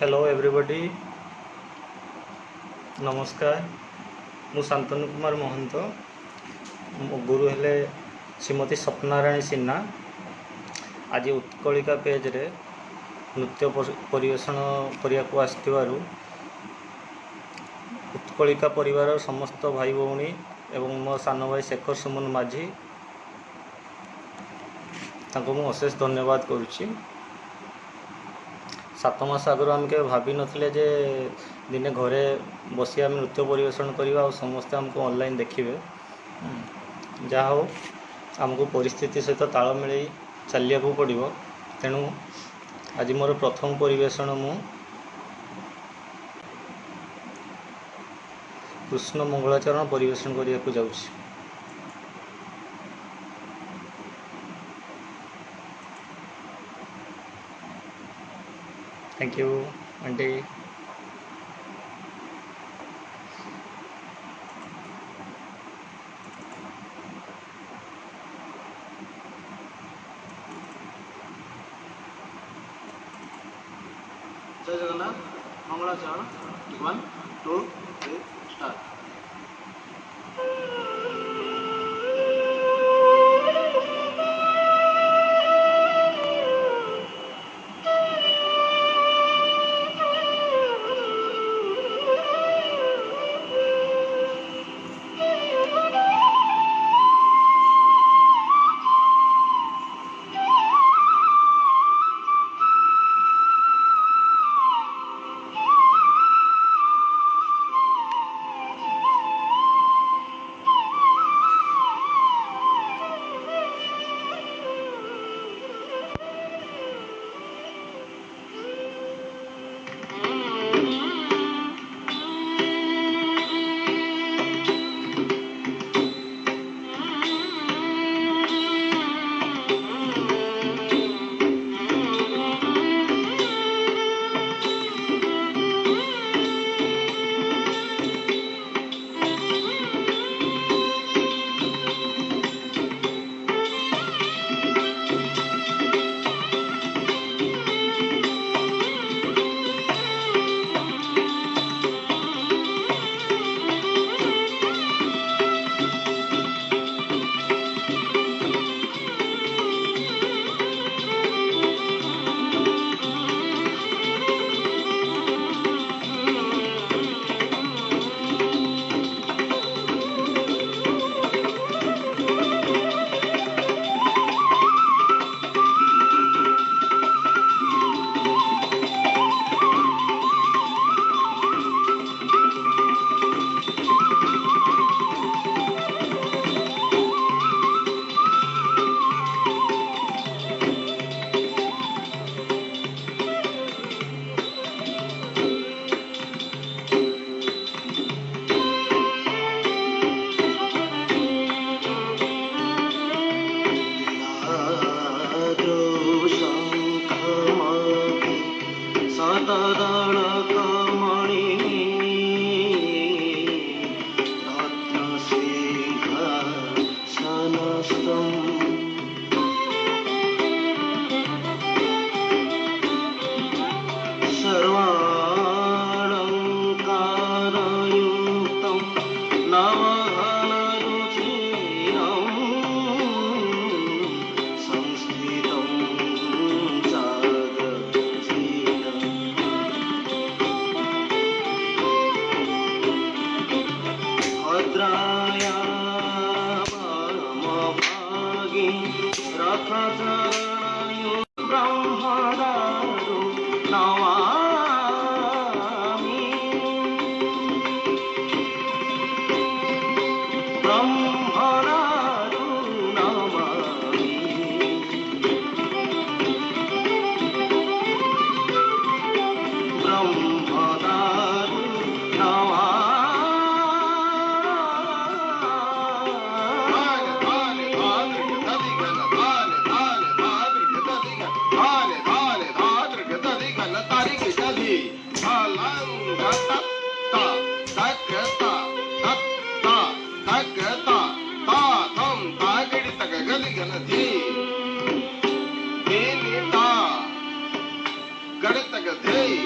Hello ଏଭ୍ରିବଡ଼ି ନମସ୍କାର ମୁଁ ଶାନ୍ତନୁ କୁମାର ମହନ୍ତ ମୋ ଗୁରୁ ହେଲେ ଶ୍ରୀମତୀ ସ୍ୱପ୍ନାରାଣୀ ସିହ୍ନା ଆଜି ଉତ୍କଳିକା ପେଜ୍ରେ ନୃତ୍ୟ ପରି- ପରିବେଷଣ କରିବାକୁ ଆସିଥିବାରୁ ଉତ୍କଳିକା ପରିବାରର ସମସ୍ତ ଭାଇ ଭଉଣୀ ଏବଂ ମୋ ସାନ ଭାଇ ଶେଖର ସୁମନ ମାଝୀ ତାଙ୍କୁ ମୁଁ ଅଶେଷ ଧନ୍ୟବାଦ କରୁଛି ସାତ ମାସ ଆଗରୁ ଆମେ କେବେ ଭାବିନଥିଲେ ଯେ ଦିନେ ଘରେ ବସି ଆମେ ନୃତ୍ୟ ପରିବେଷଣ କରିବା ଆଉ ସମସ୍ତେ ଆମକୁ ଅନଲାଇନ୍ ଦେଖିବେ। ଯାହା ହଉ ଆମକୁ ପରିସ୍ଥିତି ସହିତ ତାଳ ମିଳେଇ ଚାଲିବାକୁ ପଡ଼ିବ ତେଣୁ ଆଜି ମୋର ପ୍ରଥମ ପରିବେଷଣ ମୁଁ କୃଷ୍ଣ ମଙ୍ଗଳାଚରଣ ପରିବେଷଣ କରିବାକୁ ଯାଉଛି Thank you. One day. Jai Jagannath, one, two, three, start. da da da da Garota tá Gandhi.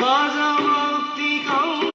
भजमुक्तिकौ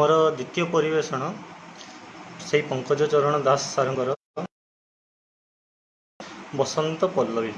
ମୋର ଦ୍ୱିତୀୟ ପରିବେଷଣ ସେଇ ପଙ୍କଜ ଚରଣ ଦାସ ସାରଙ୍କର ବସନ୍ତ ପଲ୍ଲବୀ।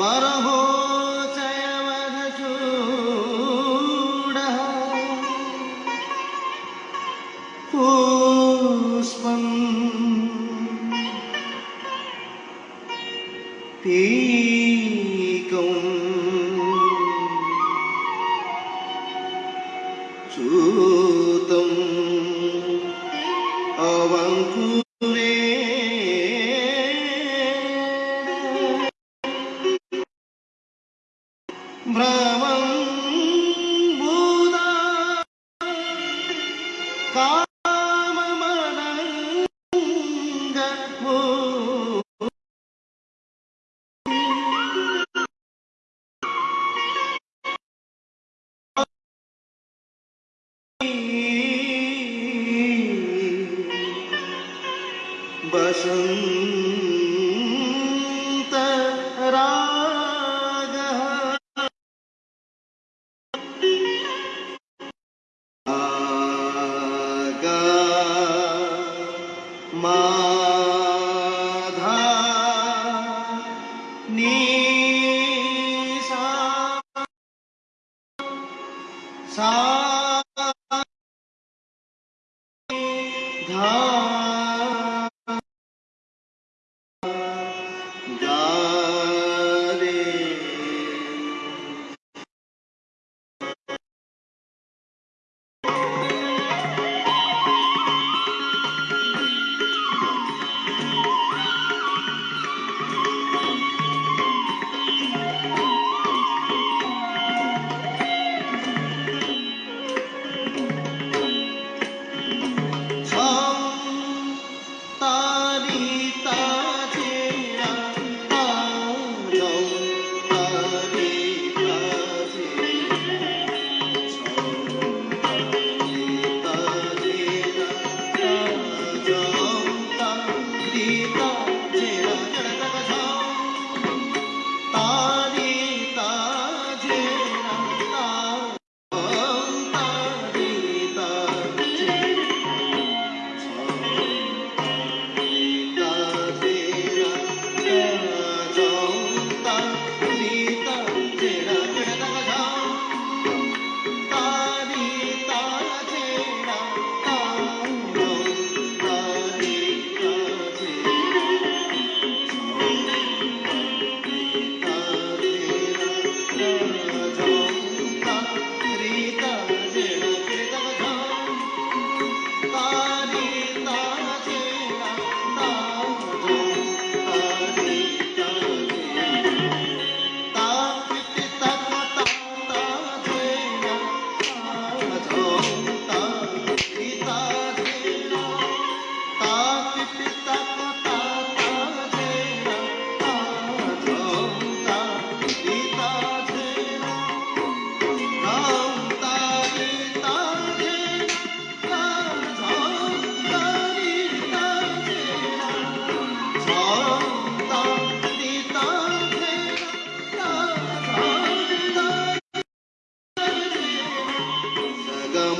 बरहो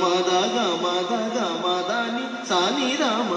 మద గ మద గ మదని సాని రామ